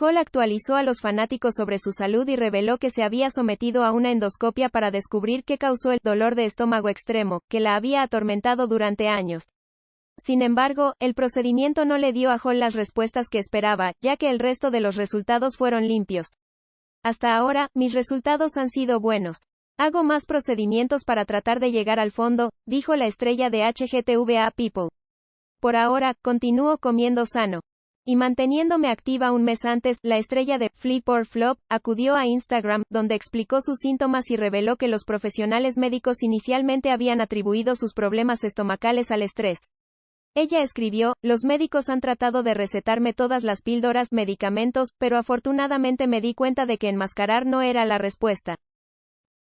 Hall actualizó a los fanáticos sobre su salud y reveló que se había sometido a una endoscopia para descubrir qué causó el dolor de estómago extremo, que la había atormentado durante años. Sin embargo, el procedimiento no le dio a Hall las respuestas que esperaba, ya que el resto de los resultados fueron limpios. Hasta ahora, mis resultados han sido buenos. Hago más procedimientos para tratar de llegar al fondo, dijo la estrella de HGTVA People. Por ahora, continúo comiendo sano. Y manteniéndome activa un mes antes, la estrella de Flip or Flop acudió a Instagram, donde explicó sus síntomas y reveló que los profesionales médicos inicialmente habían atribuido sus problemas estomacales al estrés. Ella escribió, los médicos han tratado de recetarme todas las píldoras, medicamentos, pero afortunadamente me di cuenta de que enmascarar no era la respuesta.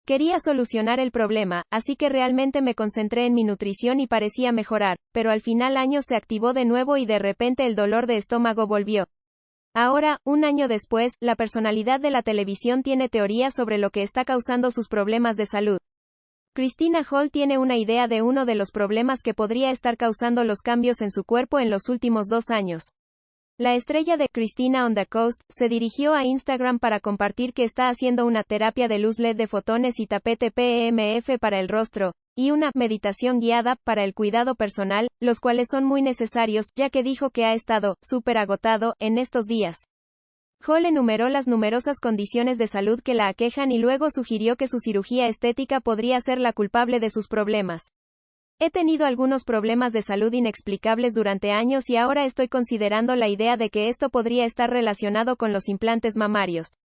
Quería solucionar el problema, así que realmente me concentré en mi nutrición y parecía mejorar, pero al final año se activó de nuevo y de repente el dolor de estómago volvió. Ahora, un año después, la personalidad de la televisión tiene teorías sobre lo que está causando sus problemas de salud. Christina Hall tiene una idea de uno de los problemas que podría estar causando los cambios en su cuerpo en los últimos dos años. La estrella de Christina on the Coast se dirigió a Instagram para compartir que está haciendo una terapia de luz LED de fotones y tapete PEMF para el rostro, y una meditación guiada para el cuidado personal, los cuales son muy necesarios, ya que dijo que ha estado súper agotado en estos días. Hall enumeró las numerosas condiciones de salud que la aquejan y luego sugirió que su cirugía estética podría ser la culpable de sus problemas. He tenido algunos problemas de salud inexplicables durante años y ahora estoy considerando la idea de que esto podría estar relacionado con los implantes mamarios.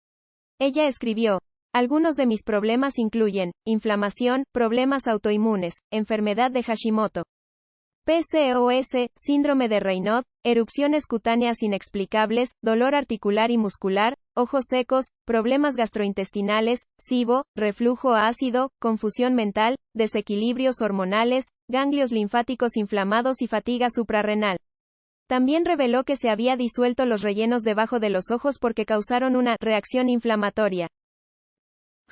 Ella escribió, algunos de mis problemas incluyen, inflamación, problemas autoinmunes, enfermedad de Hashimoto, PCOS, síndrome de Raynaud, erupciones cutáneas inexplicables, dolor articular y muscular, ojos secos, problemas gastrointestinales, SIBO, reflujo ácido, confusión mental, desequilibrios hormonales, ganglios linfáticos inflamados y fatiga suprarrenal. También reveló que se había disuelto los rellenos debajo de los ojos porque causaron una reacción inflamatoria.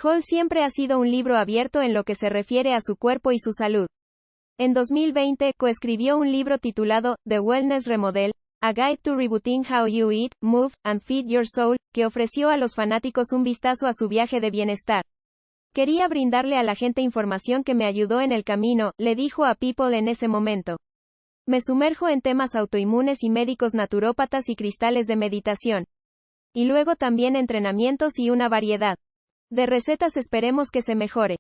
Hall siempre ha sido un libro abierto en lo que se refiere a su cuerpo y su salud. En 2020, coescribió un libro titulado The Wellness Remodel, A Guide to Rebooting How You Eat, Move, and Feed Your Soul, que ofreció a los fanáticos un vistazo a su viaje de bienestar. Quería brindarle a la gente información que me ayudó en el camino, le dijo a People en ese momento. Me sumerjo en temas autoinmunes y médicos naturópatas y cristales de meditación. Y luego también entrenamientos y una variedad de recetas esperemos que se mejore.